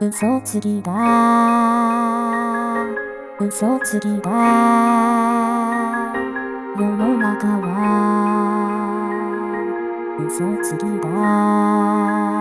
嘘つきだ。嘘つきだ。世の中は嘘つきだ。